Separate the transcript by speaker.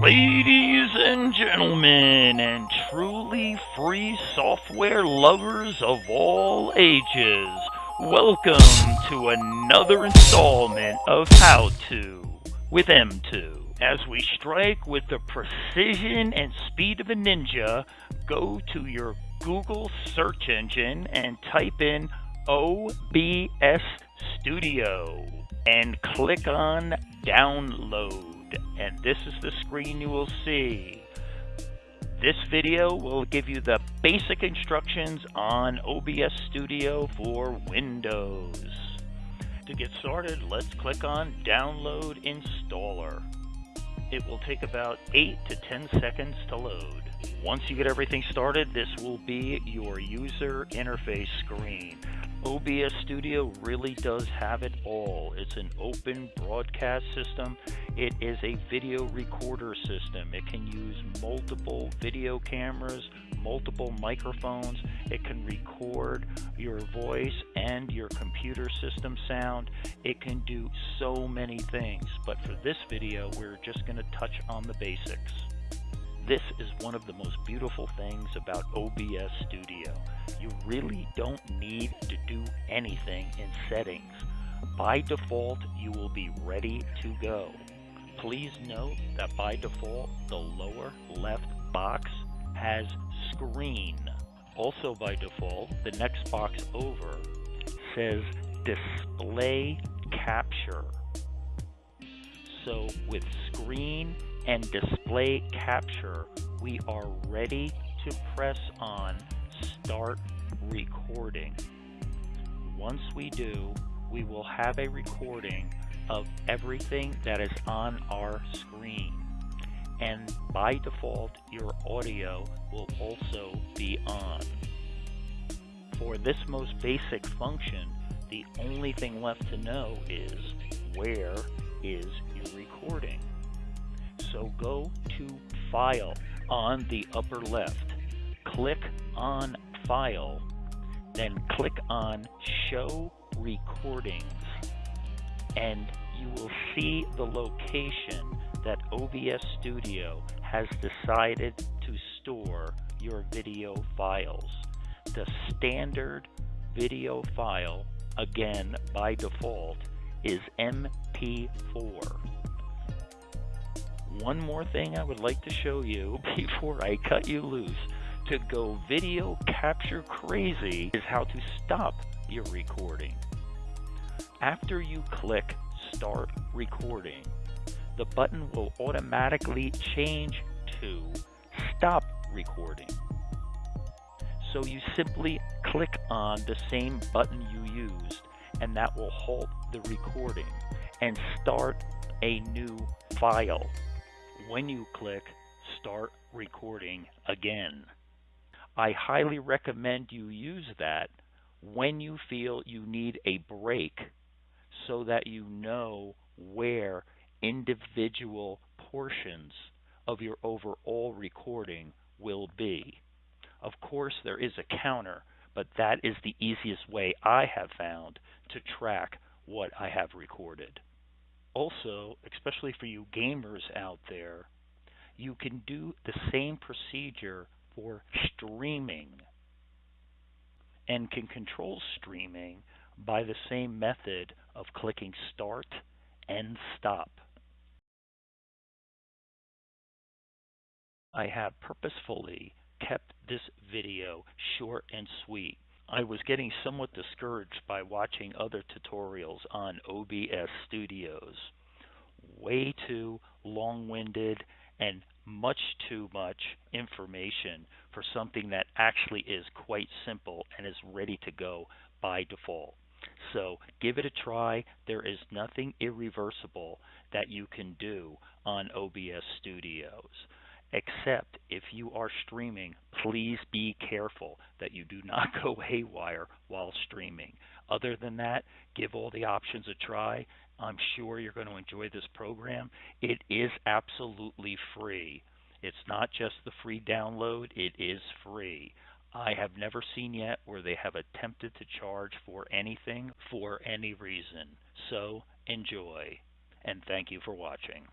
Speaker 1: Ladies and gentlemen, and truly free software lovers of all ages, welcome to another installment of How To with M2. As we strike with the precision and speed of a ninja, go to your Google search engine and type in OBS Studio and click on Download and this is the screen you will see. This video will give you the basic instructions on OBS Studio for Windows. To get started, let's click on Download Installer. It will take about 8 to 10 seconds to load. Once you get everything started, this will be your user interface screen. OBS Studio really does have it all. It's an open broadcast system. It is a video recorder system. It can use multiple video cameras, multiple microphones. It can record your voice and your computer system sound. It can do so many things. But for this video, we're just going to touch on the basics. This is one of the most beautiful things about OBS Studio. You really don't need to do anything in settings. By default, you will be ready to go. Please note that by default, the lower left box has screen. Also by default, the next box over says display capture. So with screen and display capture, we are ready to press on start recording. Once we do, we will have a recording of everything that is on our screen. And by default, your audio will also be on. For this most basic function, the only thing left to know is where is your recording. So go to File on the upper left. Click on File, then click on Show Recordings, and you will see the location that OBS Studio has decided to store your video files. The standard video file, again by default, is MP4 one more thing I would like to show you before I cut you loose to go video capture crazy is how to stop your recording. After you click start recording, the button will automatically change to stop recording. So you simply click on the same button you used and that will halt the recording and start a new file when you click Start Recording Again. I highly recommend you use that when you feel you need a break so that you know where individual portions of your overall recording will be. Of course, there is a counter, but that is the easiest way I have found to track what I have recorded also, especially for you gamers out there, you can do the same procedure for streaming and can control streaming by the same method of clicking start and stop. I have purposefully kept this video short and sweet I was getting somewhat discouraged by watching other tutorials on OBS Studios. Way too long-winded and much too much information for something that actually is quite simple and is ready to go by default. So give it a try. There is nothing irreversible that you can do on OBS Studios except if you are streaming, please be careful that you do not go haywire while streaming. Other than that, give all the options a try. I'm sure you're going to enjoy this program. It is absolutely free. It's not just the free download, it is free. I have never seen yet where they have attempted to charge for anything for any reason. So enjoy, and thank you for watching.